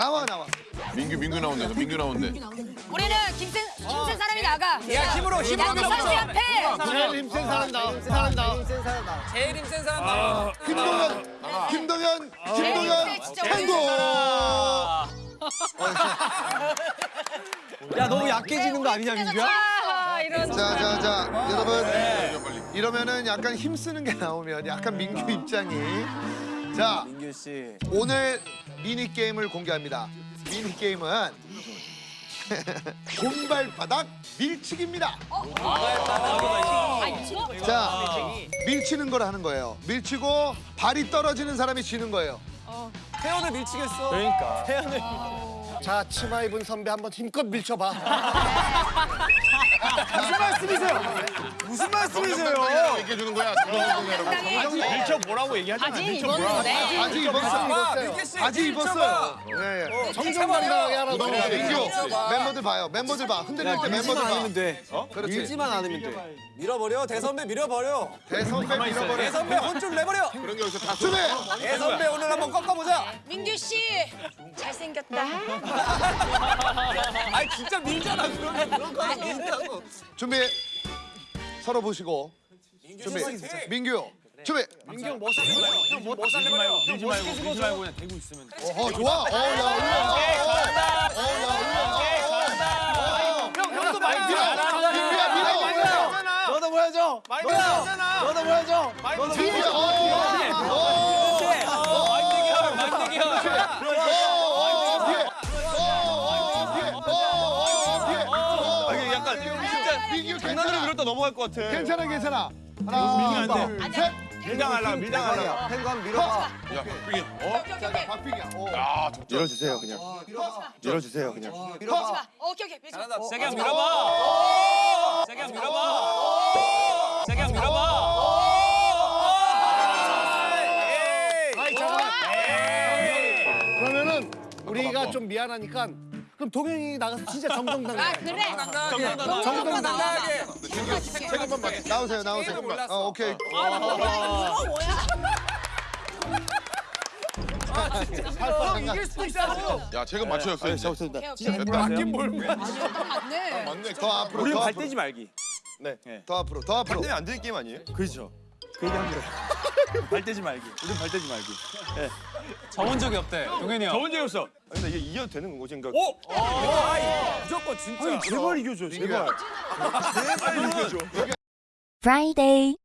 나와 나와. 민규 민규 나온대. 민규 나온대. 우리는 김센 김센 사람이 나가. 야 힘으로 힘으로 양대 선수 옆에. 제일 힘센 사람 나와. 사람 나와. 제일 힘센 사람 나와. 김동현, 김동현, 김동현, 네, thành 야 너무 약해지는 거 아니냐 민규야? 아, 이런. 자, 자, 자, 여러분. 이러면은 약간 힘쓰는 게 나오면 약간 민규 입장이. 자, 민규 씨. 오늘 미니 게임을 공개합니다. 미니 게임은 곰발바닥 밀치기입니다. 아, 이거? 자, 밀치는 걸 하는 거예요. 밀치고 발이 떨어지는 사람이 지는 거예요. 태연을 밀치겠어. 그러니까. 자, 치마 입은 선배 한번 힘껏 밀쳐봐. 무슨 말씀이세요? 말씀이세요? 얘기해 주는 거야. 밀쳐 보라고 얘기하잖아. 입었는데. 아직 입었어요. 민규 씨, 아직 입었어요. 네, 네. 정정당당하게 하라고. 민규. 멤버들 봐요. 멤버들 봐. 흔들릴 때 멤버들 밀지만 봐. 않으면 돼. 그렇지. 밀지만 않으면 돼. 밀어버려 대선배 밀어버려. 대선배 밀어버려. 대선배 혼쭐 내버려. 그런 게 여기서 다 준비. 대선배 오늘 한번 꺾어보자. 민규 씨 잘생겼다. 아니 진짜 밀잖아 그런 거 밀자고. 준비. 서로 보시고. 준비. 민규. 준비. 민규 형뭐 살래 말고. 형뭐 살래 말고. 밀지 말고 밀지 말고 그냥 대고 있으면 돼. 어, 좋아. 어, 야, 우와. 어, 야, 우와. 형 형도 많이 민규야, 밀어. 너도 보여줘. 뭐야? 밀었잖아. 너도 보여줘. 민규야. 민규 장난으로 괜찮아. 밀었다 넘어갈 것 같아. 괜찮아, 괜찮아. 하나, 안 둘, 셋. 밀당하려 밀당하려. 탱감 밀어봐. 야, 박빙이. 어? 박빙이야. 오. 아, 덕자. 밀어주세요 그냥. 밀어주세요 그냥. 밀지 마. 오케이 오케이. 잘한다. 세게 한번 밀어봐. 세게 한번 밀어봐. 세게 한번 밀어봐. 아이, 잠깐만. 그러면은 우리가 좀 미안하니까 그럼 동현이 나가서 진짜 정정당당해. 아 그래. 정정당당하게. 잠깐만 봐. 나오세요, 나오세요. 어, 오케이. 이거 뭐야? 형 이길 수도 있어. 야. 오케이 오케이. 됐다. 맞긴 뭘. 맞네. 맞네. 더 앞으로, 우리는 더발 앞으로. 떼지 말기. 더 앞으로, 더 앞으로. 안 되는 게임 아니에요? 그렇죠. 그 얘기 합니다. 발 떼지 말기. 우린 발 떼지 말기. 저본 적이 없대. 동현이 형. 저번 적이 없어. 근데 이게 이겨도 되는 거지? 그러니까. 오! 아, 무조건 진짜. 제발 이겨줘. 제발. 제발 이겨줘. Friday.